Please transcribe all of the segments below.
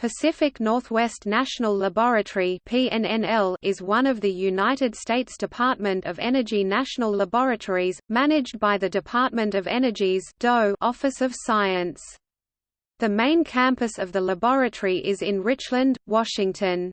Pacific Northwest National Laboratory (PNNL) is one of the United States Department of Energy national laboratories, managed by the Department of Energy's DOE Office of Science. The main campus of the laboratory is in Richland, Washington.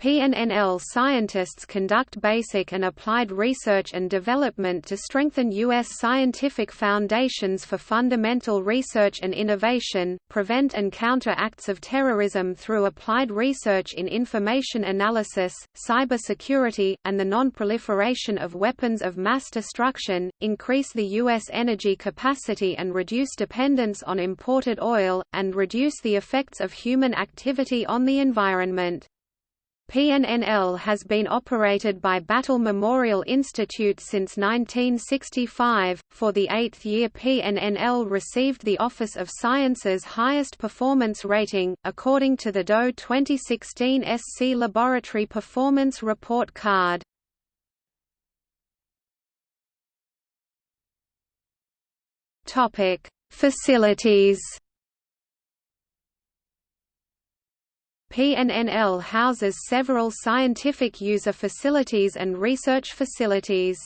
PNNL scientists conduct basic and applied research and development to strengthen U.S. scientific foundations for fundamental research and innovation, prevent and counter acts of terrorism through applied research in information analysis, cybersecurity, and the non-proliferation of weapons of mass destruction, increase the U.S. energy capacity and reduce dependence on imported oil, and reduce the effects of human activity on the environment. PNNL has been operated by Battelle Memorial Institute since 1965. For the eighth year, PNNL received the Office of Science's highest performance rating, according to the DOE 2016 SC Laboratory Performance Report Card. Topic: Facilities. PNNL houses several scientific user facilities and research facilities.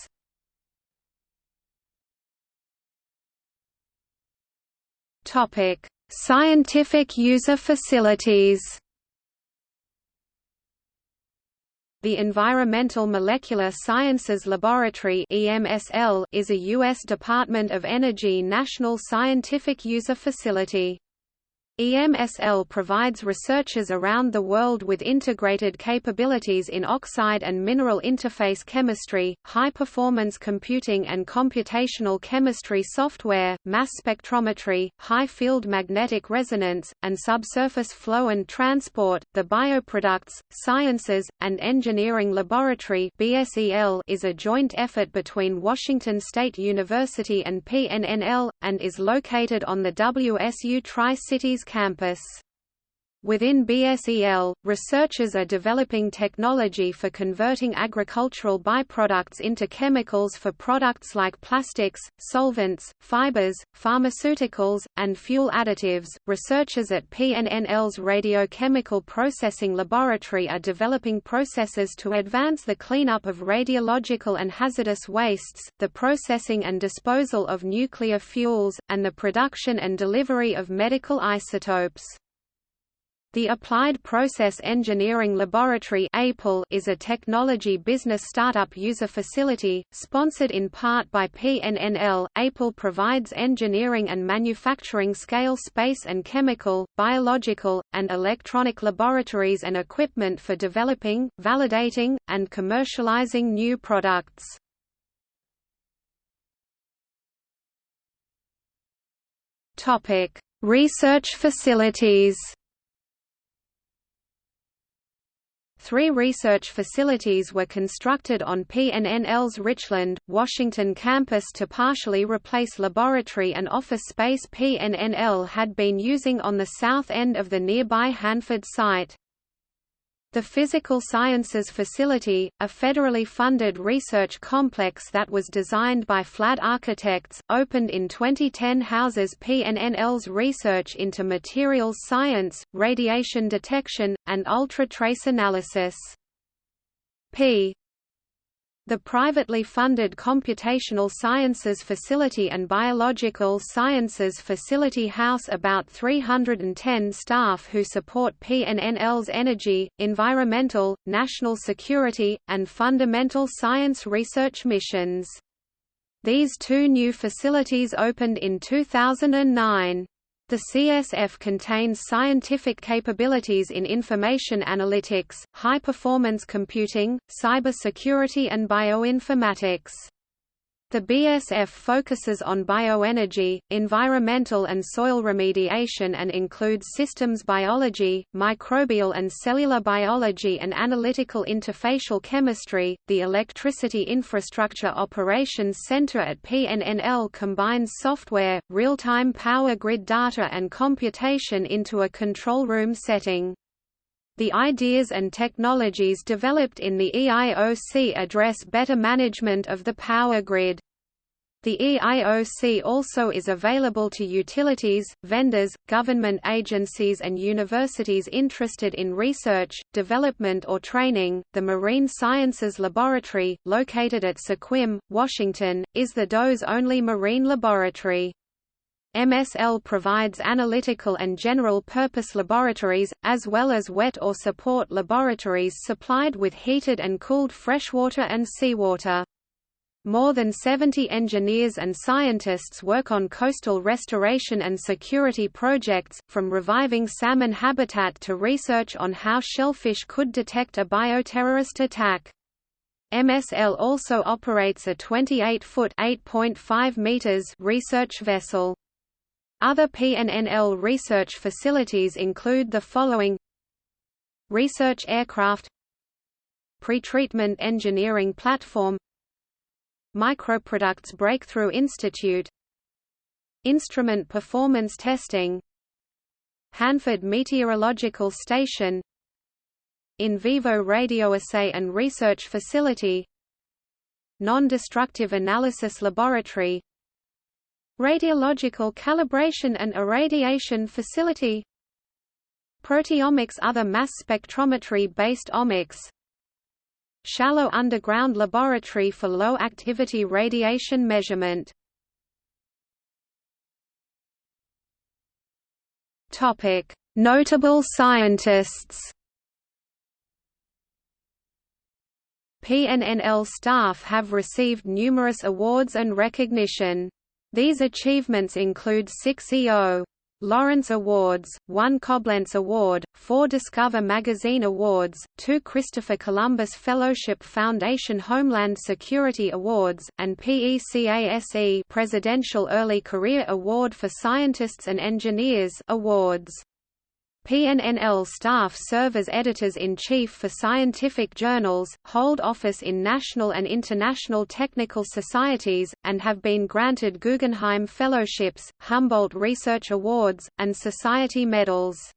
Topic: Scientific user facilities. The Environmental Molecular Sciences Laboratory (EMSL) is a U.S. Department of Energy national scientific user facility. EMSL provides researchers around the world with integrated capabilities in oxide and mineral interface chemistry, high-performance computing and computational chemistry software, mass spectrometry, high-field magnetic resonance, and subsurface flow and transport. The Bioproducts, Sciences, and Engineering Laboratory (BSEL) is a joint effort between Washington State University and PNNL, and is located on the WSU Tri-Cities campus. Within BSEL, researchers are developing technology for converting agricultural byproducts into chemicals for products like plastics, solvents, fibers, pharmaceuticals, and fuel additives. Researchers at PNNL's Radiochemical Processing Laboratory are developing processes to advance the cleanup of radiological and hazardous wastes, the processing and disposal of nuclear fuels, and the production and delivery of medical isotopes. The Applied Process Engineering Laboratory is a technology business startup user facility, sponsored in part by PNNL. APL provides engineering and manufacturing scale space and chemical, biological, and electronic laboratories and equipment for developing, validating, and commercializing new products. Research facilities Three research facilities were constructed on PNNL's Richland, Washington campus to partially replace laboratory and office space PNNL had been using on the south end of the nearby Hanford site. The Physical Sciences Facility, a federally funded research complex that was designed by Flad Architects, opened in 2010 houses PNNL's research into materials science, radiation detection, and ultra-trace analysis. P the privately funded Computational Sciences Facility and Biological Sciences Facility house about 310 staff who support PNNL's energy, environmental, national security, and fundamental science research missions. These two new facilities opened in 2009. The CSF contains scientific capabilities in information analytics, high-performance computing, cyber security and bioinformatics. The BSF focuses on bioenergy, environmental and soil remediation and includes systems biology, microbial and cellular biology and analytical interfacial chemistry. The Electricity Infrastructure Operations Center at PNNL combines software, real-time power grid data and computation into a control room setting. The ideas and technologies developed in the EIOC address better management of the power grid. The EIOC also is available to utilities, vendors, government agencies, and universities interested in research, development, or training. The Marine Sciences Laboratory, located at Sequim, Washington, is the DOE's only marine laboratory. MSL provides analytical and general purpose laboratories, as well as wet or support laboratories supplied with heated and cooled freshwater and seawater. More than 70 engineers and scientists work on coastal restoration and security projects, from reviving salmon habitat to research on how shellfish could detect a bioterrorist attack. MSL also operates a 28-foot (8.5 meters) research vessel. Other PNNL research facilities include the following. Research aircraft. Pretreatment engineering platform. Microproducts Breakthrough Institute. Instrument Performance Testing. Hanford Meteorological Station. In vivo radioassay and research facility. Non-destructive analysis laboratory Radiological calibration and irradiation facility Proteomics Other mass spectrometry-based omics Shallow underground laboratory for low-activity radiation measurement Notable scientists PNNL staff have received numerous awards and recognition. These achievements include six EO. Lawrence Awards, one Coblentz Award, four Discover Magazine Awards, two Christopher Columbus Fellowship Foundation Homeland Security Awards, and PECASE Presidential Early Career Award for Scientists and Engineers awards. PNNL staff serve as editors-in-chief for scientific journals, hold office in national and international technical societies, and have been granted Guggenheim Fellowships, Humboldt Research Awards, and Society medals.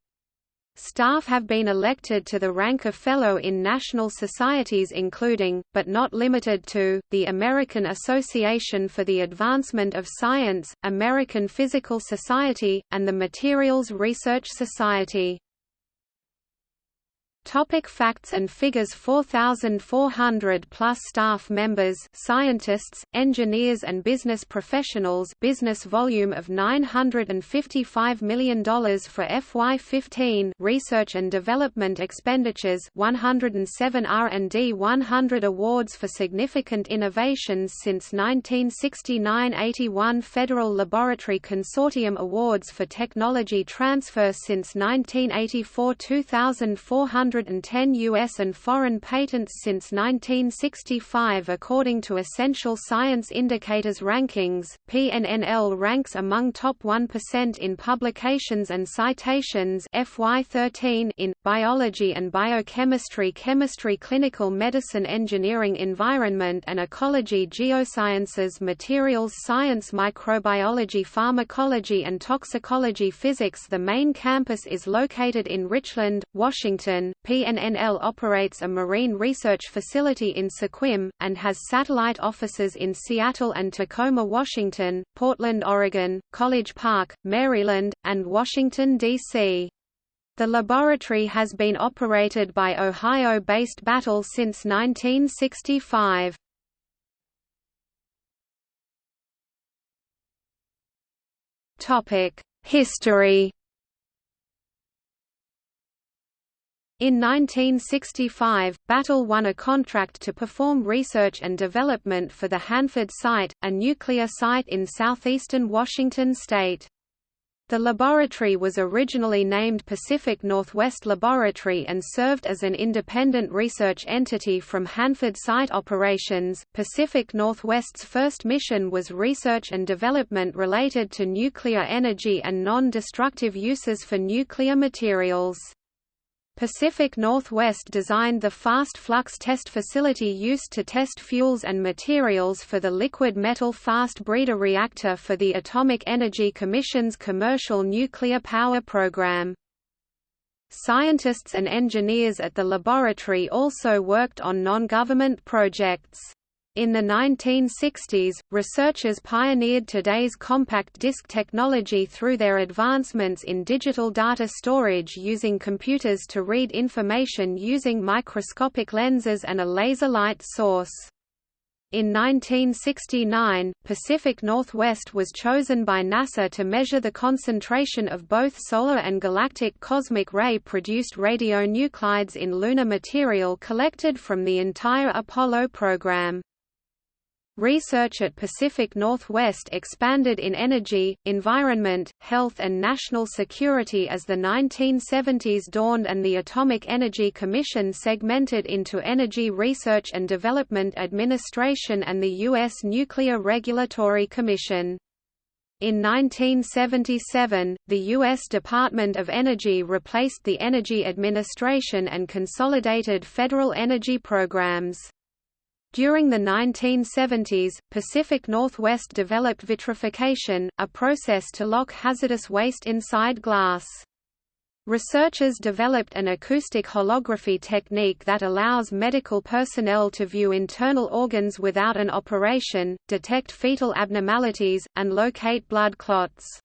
Staff have been elected to the rank of Fellow in national societies including, but not limited to, the American Association for the Advancement of Science, American Physical Society, and the Materials Research Society. Topic facts and figures. 4,400 plus staff members scientists, engineers and business professionals. Business volume of $955 million for FY15 research and development expenditures. 107 R&D 100 awards for significant innovations since 1969 81 Federal Laboratory Consortium Awards for technology transfer since 1984 2,400 110 U.S. and foreign patents since 1965 according to Essential Science Indicators rankings. PNNL ranks among top 1% in publications and citations FY13 in biology and biochemistry, chemistry, clinical medicine, engineering, environment and ecology, geosciences, materials science, microbiology, pharmacology and toxicology physics. The main campus is located in Richland, Washington. PNNL operates a marine research facility in Sequim, and has satellite offices in Seattle and Tacoma, Washington, Portland, Oregon, College Park, Maryland, and Washington, D.C. The laboratory has been operated by Ohio-based Battelle since 1965. History In 1965, Battelle won a contract to perform research and development for the Hanford site, a nuclear site in southeastern Washington state. The laboratory was originally named Pacific Northwest Laboratory and served as an independent research entity from Hanford site operations. Pacific Northwest's first mission was research and development related to nuclear energy and non destructive uses for nuclear materials. Pacific Northwest designed the fast flux test facility used to test fuels and materials for the liquid metal fast breeder reactor for the Atomic Energy Commission's commercial nuclear power program. Scientists and engineers at the laboratory also worked on non-government projects. In the 1960s, researchers pioneered today's compact disc technology through their advancements in digital data storage using computers to read information using microscopic lenses and a laser light source. In 1969, Pacific Northwest was chosen by NASA to measure the concentration of both solar and galactic cosmic ray-produced radionuclides in lunar material collected from the entire Apollo program. Research at Pacific Northwest expanded in energy, environment, health and national security as the 1970s dawned and the Atomic Energy Commission segmented into Energy Research and Development Administration and the U.S. Nuclear Regulatory Commission. In 1977, the U.S. Department of Energy replaced the Energy Administration and consolidated federal energy programs. During the 1970s, Pacific Northwest developed vitrification, a process to lock hazardous waste inside glass. Researchers developed an acoustic holography technique that allows medical personnel to view internal organs without an operation, detect fetal abnormalities, and locate blood clots.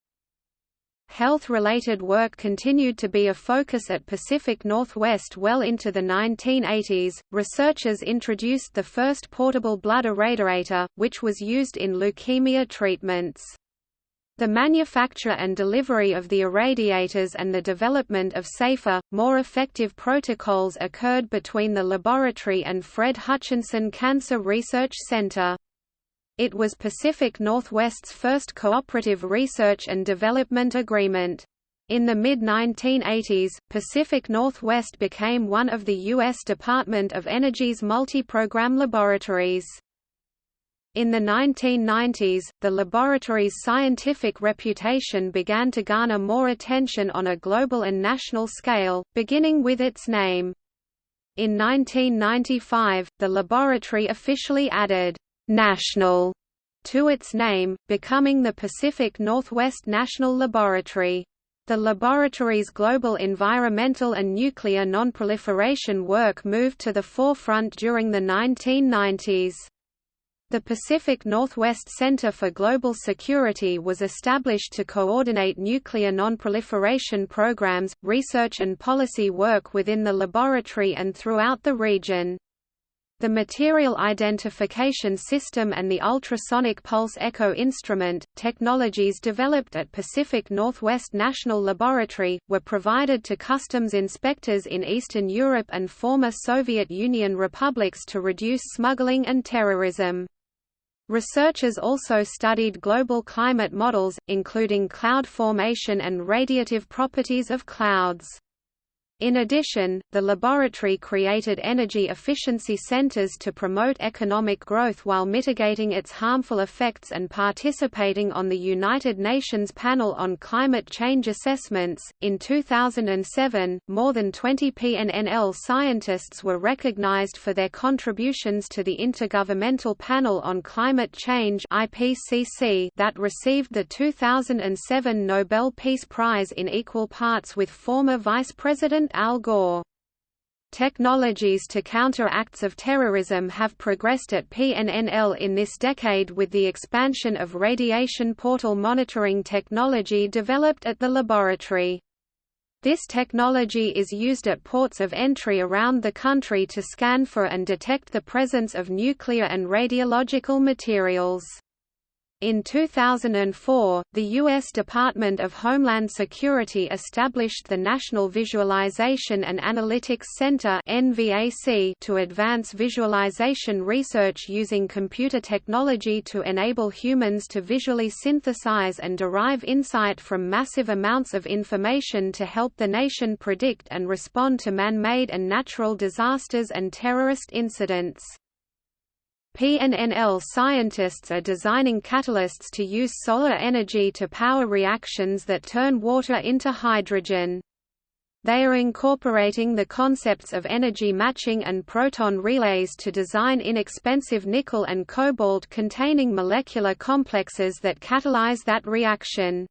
Health-related work continued to be a focus at Pacific Northwest well into the 1980s. Researchers introduced the first portable blood irradiator, which was used in leukemia treatments. The manufacture and delivery of the irradiators and the development of safer, more effective protocols occurred between the laboratory and Fred Hutchinson Cancer Research Center. It was Pacific Northwest's first cooperative research and development agreement. In the mid-1980s, Pacific Northwest became one of the U.S. Department of Energy's multi-program laboratories. In the 1990s, the laboratory's scientific reputation began to garner more attention on a global and national scale, beginning with its name. In 1995, the laboratory officially added national to its name, becoming the Pacific Northwest National Laboratory. The laboratory's global environmental and nuclear nonproliferation work moved to the forefront during the 1990s. The Pacific Northwest Center for Global Security was established to coordinate nuclear nonproliferation programs, research and policy work within the laboratory and throughout the region. The Material Identification System and the Ultrasonic Pulse Echo Instrument, technologies developed at Pacific Northwest National Laboratory, were provided to customs inspectors in Eastern Europe and former Soviet Union republics to reduce smuggling and terrorism. Researchers also studied global climate models, including cloud formation and radiative properties of clouds. In addition, the laboratory created energy efficiency centers to promote economic growth while mitigating its harmful effects and participating on the United Nations Panel on Climate Change Assessments. In 2007, more than 20 PNNL scientists were recognized for their contributions to the Intergovernmental Panel on Climate Change (IPCC) that received the 2007 Nobel Peace Prize in equal parts with former Vice President Al Gore. Technologies to counter acts of terrorism have progressed at PNNL in this decade with the expansion of radiation portal monitoring technology developed at the laboratory. This technology is used at ports of entry around the country to scan for and detect the presence of nuclear and radiological materials. In 2004, the U.S. Department of Homeland Security established the National Visualization and Analytics Center to advance visualization research using computer technology to enable humans to visually synthesize and derive insight from massive amounts of information to help the nation predict and respond to man-made and natural disasters and terrorist incidents. PNNL scientists are designing catalysts to use solar energy to power reactions that turn water into hydrogen. They are incorporating the concepts of energy matching and proton relays to design inexpensive nickel and cobalt containing molecular complexes that catalyze that reaction.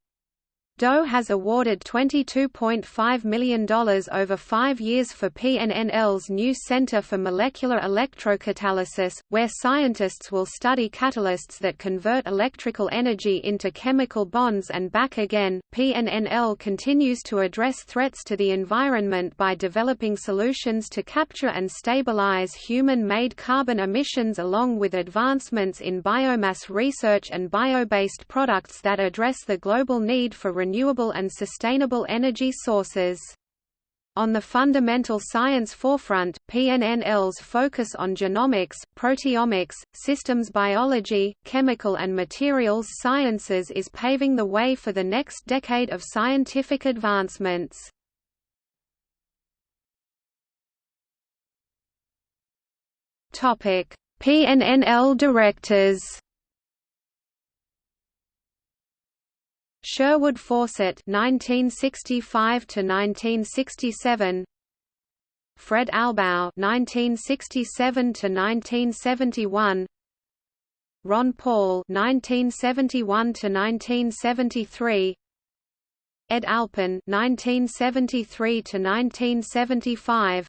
DOE has awarded $22.5 million over five years for PNNL's new Center for Molecular Electrocatalysis, where scientists will study catalysts that convert electrical energy into chemical bonds and back again. PNNL continues to address threats to the environment by developing solutions to capture and stabilize human made carbon emissions along with advancements in biomass research and bio based products that address the global need for renewable and sustainable energy sources. On the fundamental science forefront, PNNL's focus on genomics, proteomics, systems biology, chemical and materials sciences is paving the way for the next decade of scientific advancements. PNNL directors Sherwood Fawcett 1965 to 1967 Fred Albaugh 1967 to 1971 Ron Paul 1971 to 1973 Ed Alpen 1973 to 1975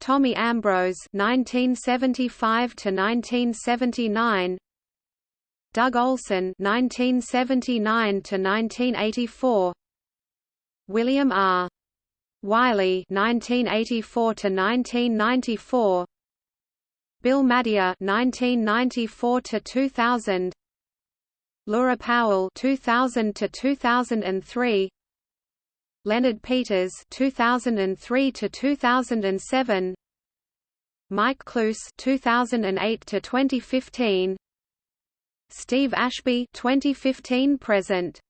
Tommy Ambrose 1975 to 1979 Doug Olesen (1979–1984), William R. Wiley (1984–1994), Bill Madia (1994–2000), Lura Powell (2000–2003), Leonard Peters 2003 to 2007 Mike Kluse (2008–2015). Steve Ashby 2015 present